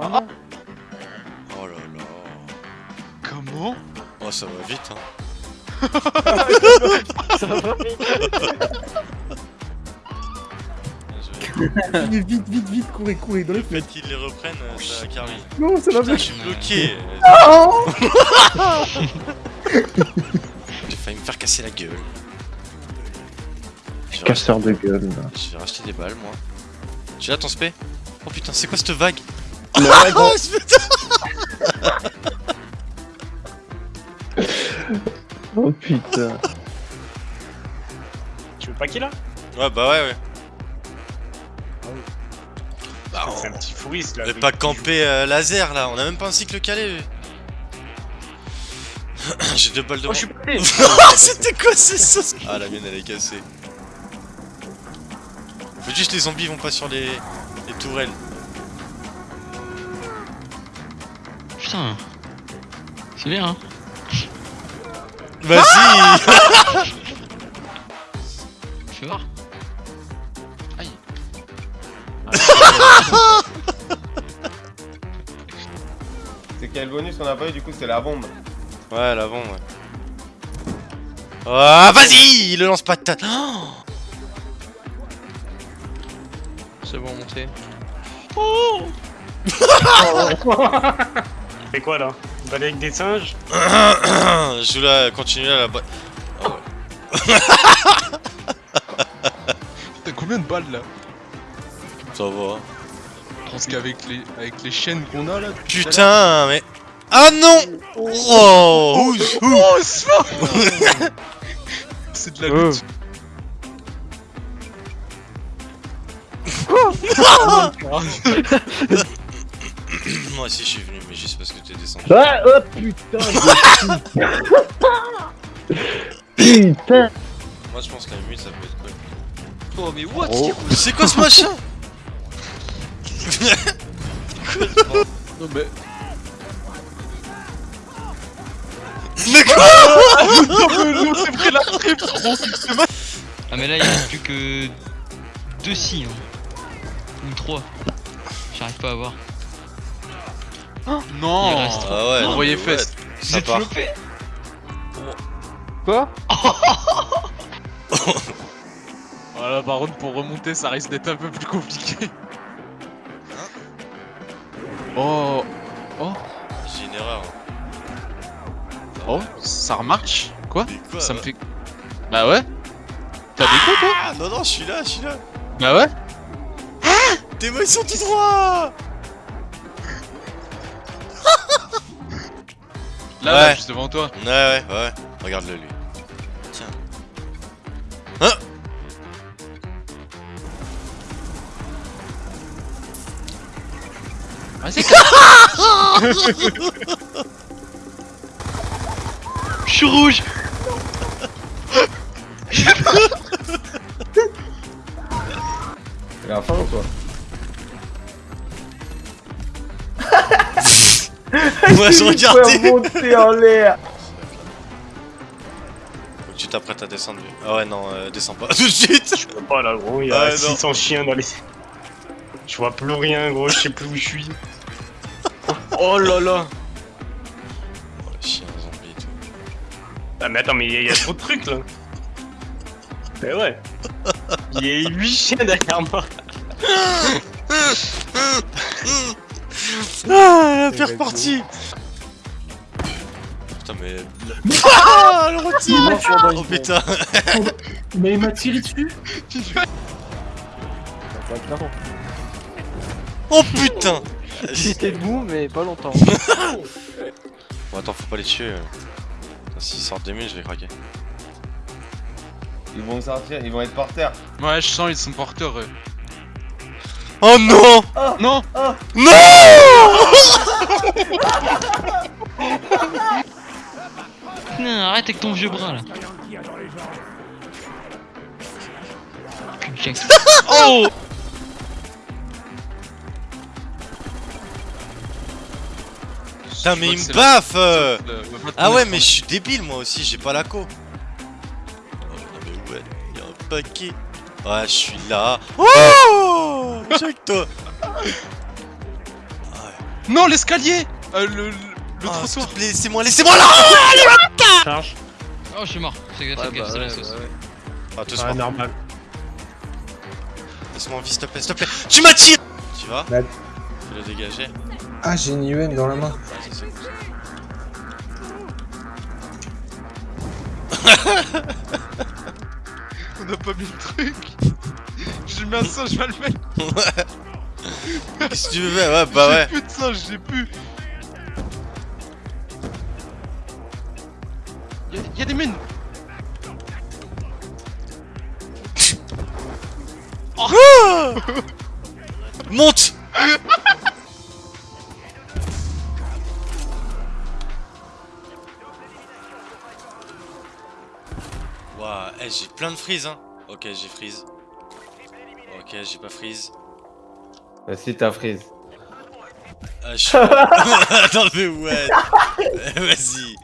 Ah. Oh là là. Comment? Oh, ça va vite, hein. Ça va vite. Vite, vite, vite, vite, courez, courez, dans les Le fait qu'ils les reprennent, euh, ça carry. Non, ça va bien. je suis bloqué. Oh J'ai failli me faire casser la gueule. Casseur de gueule. là. je vais racheter des balles, moi. Tu l'as ton spé Oh putain, c'est quoi cette vague? Mais ouais, bon, Oh, putain oh putain. Tu veux pas qu'il a? Ouais, bah ouais, ouais. Bah, C'est un petit fouriste là. on est pas campé euh, laser là, on a même pas un cycle calé. J'ai deux balles de Oh, je suis pété Oh, c'était quoi ces sauces Ah, la mienne elle est cassée. Faut juste les zombies vont pas sur les, les tourelles. Putain. C'est bien, hein. Vas-y Fais voir. Aïe. C'est quel bonus qu'on a pas eu du coup c'est la bombe. Ouais, l'avant, ouais. Ah, vas-y Il le lance pas de tête. C'est bon, montez. Fais quoi là? Balai avec des singes? Je joue là, continue là, là-bas. T'as combien de balles là? Ça va. hein. Parce qu'avec les, avec les chaînes qu'on a là. à Putain, mais. Ah non Oh, ouh. Oh, c'est C'est de la Oh. lutte. Moi aussi je suis venu, mais juste parce que t'es descendu. Ah, oh putain. putain. Moi je pense que la mute ça peut être cool. Oh, mais what Oh. C'est quoi ce machin Non, mais. Mais quoi Non, c'est la trip, Ah, mais là, il reste plus que. Deux si, hein. Ou trois. J'arrive pas à voir. Non Il reste Ah ouais, non, Envoyez fest. flopé Quoi Voilà, par contre, pour remonter, ça risque d'être un peu plus compliqué. Oh J'ai une erreur. Oh, ça remarche Quoi Ça me fait. Bah ouais T'as des coups toi Ah non non, je suis là, je suis là. Bah ouais Tes mains ils sont tout droits Là, Ouais. là, juste devant toi. Ouais ouais ouais. Regarde-le lui. Tiens. Hein Vas-y, Je suis rouge Il a faim toi Moi je regardais. Faut monter en l'air. Tu t'apprêtes à descendre. lui. Ah ouais non, euh, descends pas tout de suite. Je peux pas là gros, il y a non. 600 chiens dans les... Je vois plus rien gros, je sais plus où je suis. Oh là là Oh le chien zombie et tout. Ah mais attends, mais il y, a- il y a trop de trucs là Mais ouais Il y a 8 chiens derrière moi Ah la pire partie. Putain mais. Ah le rôti Oh putain Mais il m'a tiré dessus Oh putain J'étais debout, mais pas longtemps. Bon attends, faut pas les tuer. Putain, S'ils sortent des mines, je vais craquer. Ils vont sortir, ils vont être par terre. Ouais, je sens, ils sont porteurs. eux. Oh non Non Non Putain, arrête avec ton vieux bras là. Putain, Oh Putain mais il me baffe euh. Ah ouais mais je suis débile moi aussi, j'ai pas la co. Oh non mais ouais, y'a un paquet. Ouais, je suis là. Oh Check toi. Ouais. Non, l'escalier euh, Le, le, le Ah, trottoir laissez-moi, laissez-moi là Charge. Oh, je suis mort. C'est grave, Ouais, bah c'est la ouais, sauce. bah ouais. Ah, toi, Ouais, normal. laisse-moi en vie, s'il te plaît, s'il te plaît. Tu m'attires Tu vas Bah. Tu l'as dégagé Ah, j'ai une UN dans la main. Ah. On n'a pas mis le truc J'ai mis un sang, je vais le mettre Qu'est-ce que tu veux faire Ouais, bah ouais. J'ai plus de sang, j'ai plus Y'a y a des mines Monte Waouh, eh, j'ai plein de freeze hein. Ok, j'ai freeze. Ok, j'ai pas freeze. Bah, si t'as freeze. Ah, je suis... Attends, mais ouais. Vas-y.